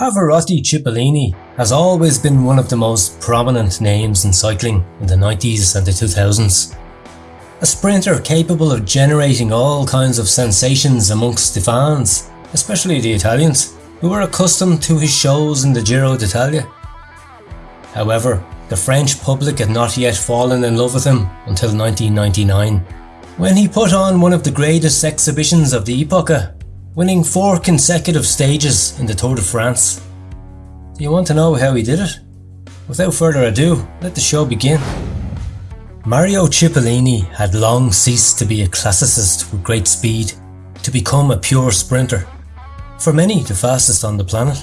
Pavarotti Cipollini has always been one of the most prominent names in cycling in the 90s and the 2000s. A sprinter capable of generating all kinds of sensations amongst the fans, especially the Italians, who were accustomed to his shows in the Giro d'Italia. However, the French public had not yet fallen in love with him until 1999, when he put on one of the greatest exhibitions of the epocha, winning four consecutive stages in the Tour de France. Do you want to know how he did it? Without further ado, let the show begin. Mario Cipollini had long ceased to be a classicist with great speed to become a pure sprinter, for many the fastest on the planet.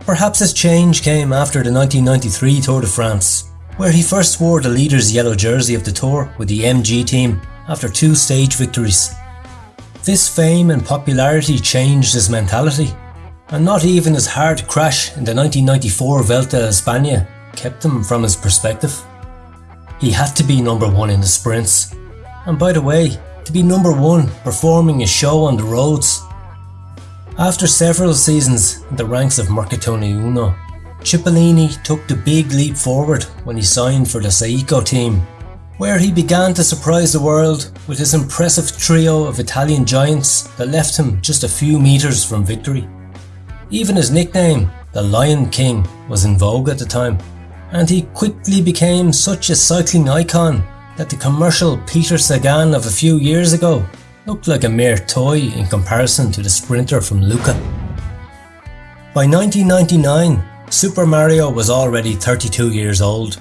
Perhaps his change came after the 1993 Tour de France, where he first wore the leader's yellow jersey of the Tour with the MG team after two stage victories. This fame and popularity changed his mentality, and not even his hard crash in the 1994 Vuelta a España kept him from his perspective. He had to be number one in the sprints, and by the way, to be number one performing a show on the roads. After several seasons in the ranks of Mercatone Uno, Cipollini took the big leap forward when he signed for the Saeco team, where he began to surprise the world with his impressive trio of Italian giants that left him just a few metres from victory. Even his nickname, the Lion King, was in vogue at the time, and he quickly became such a cycling icon that the commercial Peter Sagan of a few years ago looked like a mere toy in comparison to the sprinter from Lucca. By 1999, Super Mario was already 32 years old,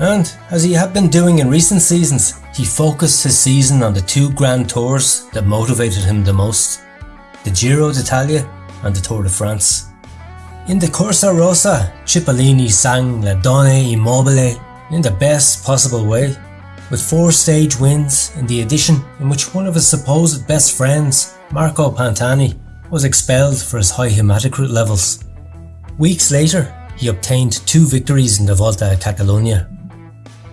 and as he had been doing in recent seasons, he focused his season on the two grand tours that motivated him the most the Giro d'Italia and the Tour de France. In the Corsa Rosa, Cipollini sang La Donna è Mobile in the best possible way with four stage wins in the edition in which one of his supposed best friends, Marco Pantani, was expelled for his high hematocrit levels. Weeks later, he obtained two victories in the Volta a Catalunya,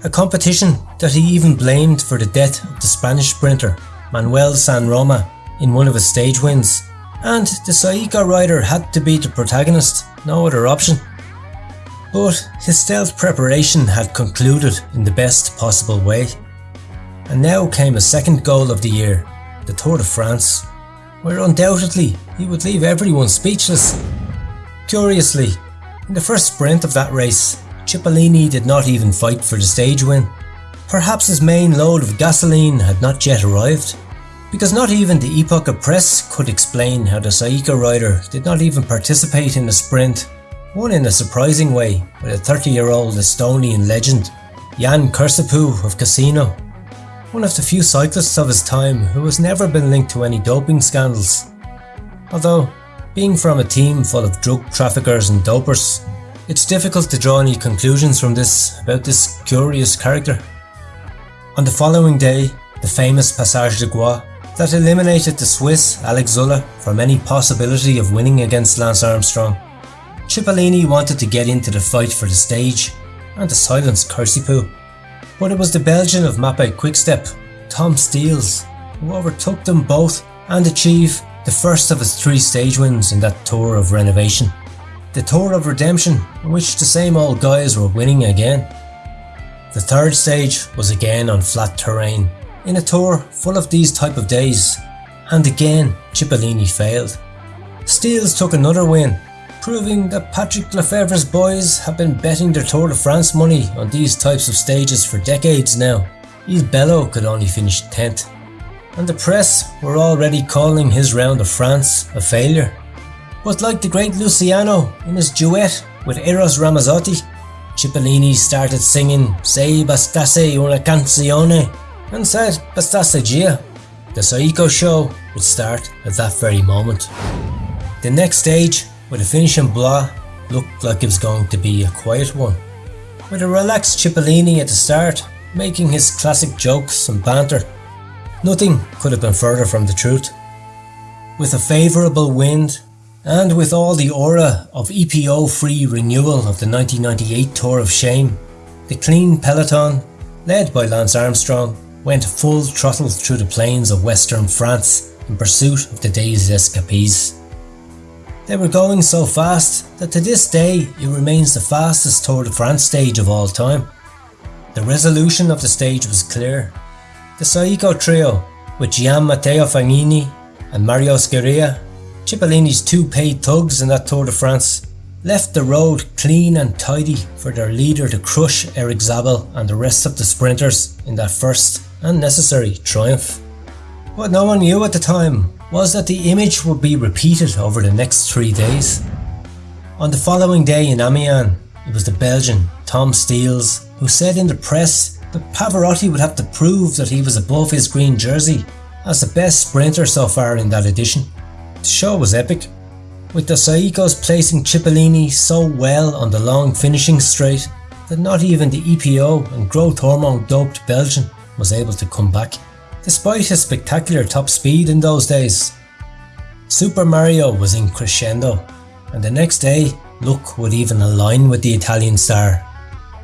a competition that he even blamed for the death of the Spanish sprinter Manuel Sanroma in one of his stage wins, and the Saeco rider had to be the protagonist, no other option. But his stealth preparation had concluded in the best possible way. And now came a second goal of the year, the Tour de France, where undoubtedly he would leave everyone speechless. Curiously, in the first sprint of that race, Cipollini did not even fight for the stage win. Perhaps his main load of gasoline had not yet arrived, because not even the Epoca press could explain how the Saeco rider did not even participate in the sprint won in a surprising way with a 30 year old Estonian legend, Jan Kirsipuu of Casino, one of the few cyclists of his time who has never been linked to any doping scandals. Although, being from a team full of drug traffickers and dopers, it's difficult to draw any conclusions from this about this curious character. On the following day, the famous Passage de Gois that eliminated the Swiss Alex Zülle from any possibility of winning against Lance Armstrong Cipollini wanted to get into the fight for the stage and to silence Kirsipuu. But it was the Belgian of Mapei Quickstep, Tom Steels, who overtook them both and achieved the first of his three stage wins in that tour of renovation. The tour of redemption, in which the same old guys were winning again. The third stage was again on flat terrain, in a tour full of these type of days, and again Cipollini failed. Steels took another win proving that Patrick Lefevere's boys have been betting their Tour de France money on these types of stages for decades now. Il Bello could only finish 10th, and the press were already calling his round of France a failure. But like the great Luciano in his duet with Eros Ramazzotti, Cipollini started singing Se bastasse una canzone and said bastasse gia. The Saeco show would start at that very moment. The next stage with a finish in Blois looked like it was going to be a quiet one. With a relaxed Cipollini at the start, making his classic jokes and banter, nothing could have been further from the truth. With a favourable wind, and with all the aura of EPO free renewal of the 1998 Tour of Shame, the clean peloton, led by Lance Armstrong, went full throttle through the plains of western France in pursuit of the day's escapees. They were going so fast that to this day it remains the fastest Tour de France stage of all time. The resolution of the stage was clear. The Saeco trio, with Gian Matteo Fagnini and Mario Scirea, Cipollini's two paid thugs in that Tour de France, left the road clean and tidy for their leader to crush Erik Zabel and the rest of the sprinters in that first and necessary triumph. What no one knew at the time was that the image would be repeated over the next three days. On the following day in Amiens, it was the Belgian Tom Steels who said in the press that Pavarotti would have to prove that he was above his green jersey as the best sprinter so far in that edition. The show was epic with the Saecos placing Cipollini so well on the long finishing straight that not even the EPO and growth hormone doped Belgian was able to come back, despite his spectacular top speed in those days. Super Mario was in crescendo, and the next day, luck would even align with the Italian star.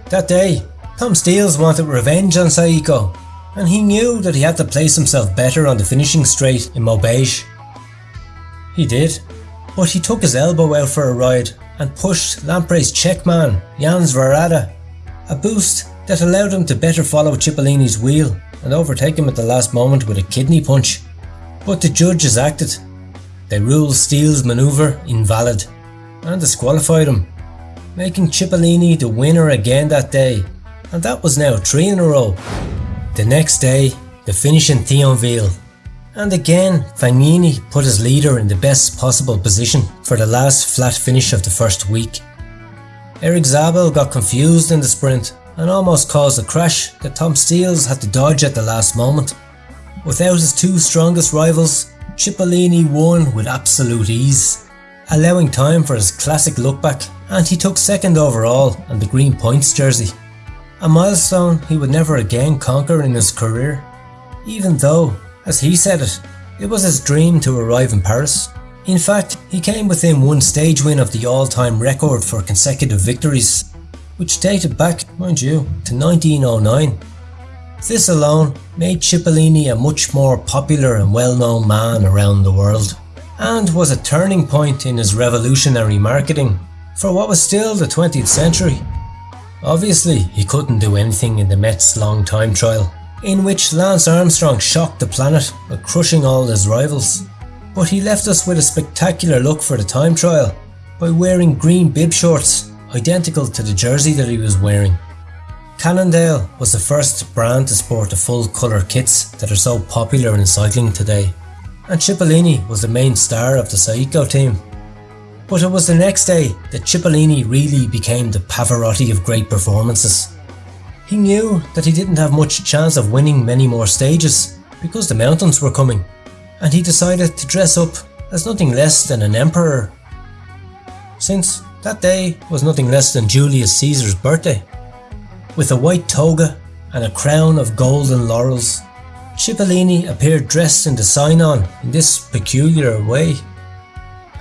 That day, Tom Steels wanted revenge on Saeco, and he knew that he had to place himself better on the finishing straight in Maubeuge. He did, but he took his elbow out for a ride and pushed Lampre's checkman, Jan Svorada, a boost that allowed him to better follow Cipollini's wheel and overtake him at the last moment with a kidney punch. But the judges acted. They ruled Steels' manoeuvre invalid and disqualified him, making Cipollini the winner again that day, and that was now three in a row. The next day, the finish in Thionville and again, Fagnini put his leader in the best possible position for the last flat finish of the first week. Erik Zabel got confused in the sprint and almost caused a crash that Tom Steels had to dodge at the last moment. Without his two strongest rivals, Cipollini won with absolute ease, allowing time for his classic lookback and he took second overall on the green points jersey. A milestone he would never again conquer in his career, even though as he said it, it was his dream to arrive in Paris. In fact, he came within one stage win of the all-time record for consecutive victories, which dated back, mind you, to 1909. This alone made Cipollini a much more popular and well-known man around the world, and was a turning point in his revolutionary marketing for what was still the 20th century. Obviously, he couldn't do anything in the Metz long time trial, in which Lance Armstrong shocked the planet by crushing all his rivals. But he left us with a spectacular look for the time trial by wearing green bib shorts identical to the jersey that he was wearing. Cannondale was the first brand to sport the full colour kits that are so popular in cycling today, and Cipollini was the main star of the Saeco team. But it was the next day that Cipollini really became the Pavarotti of great performances. He knew that he didn't have much chance of winning many more stages because the mountains were coming, and he decided to dress up as nothing less than an emperor. Since that day was nothing less than Julius Caesar's birthday. With a white toga and a crown of golden laurels, Cipollini appeared dressed in the sign-on in this peculiar way.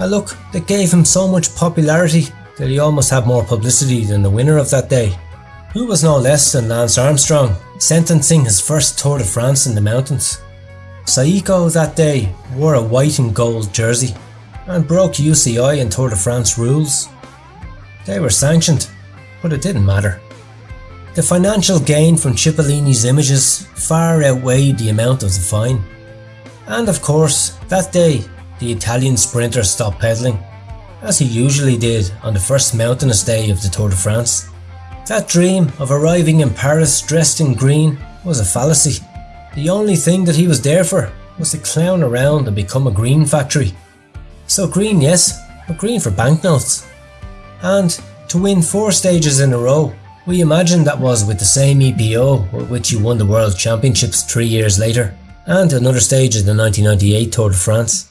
A look that gave him so much popularity that he almost had more publicity than the winner of that day who was no less than Lance Armstrong, sentencing his first Tour de France in the mountains. Saeco that day wore a white and gold jersey and broke UCI and Tour de France rules. They were sanctioned, but it didn't matter. The financial gain from Cipollini's images far outweighed the amount of the fine. And of course, that day, the Italian sprinter stopped pedalling, as he usually did on the first mountainous day of the Tour de France. That dream of arriving in Paris dressed in green was a fallacy. The only thing that he was there for was to clown around and become a green factory. So green yes, but green for banknotes. And to win four stages in a row, we imagine that was with the same EPO with which he won the World Championships three years later, and another stage in the 1998 Tour de France.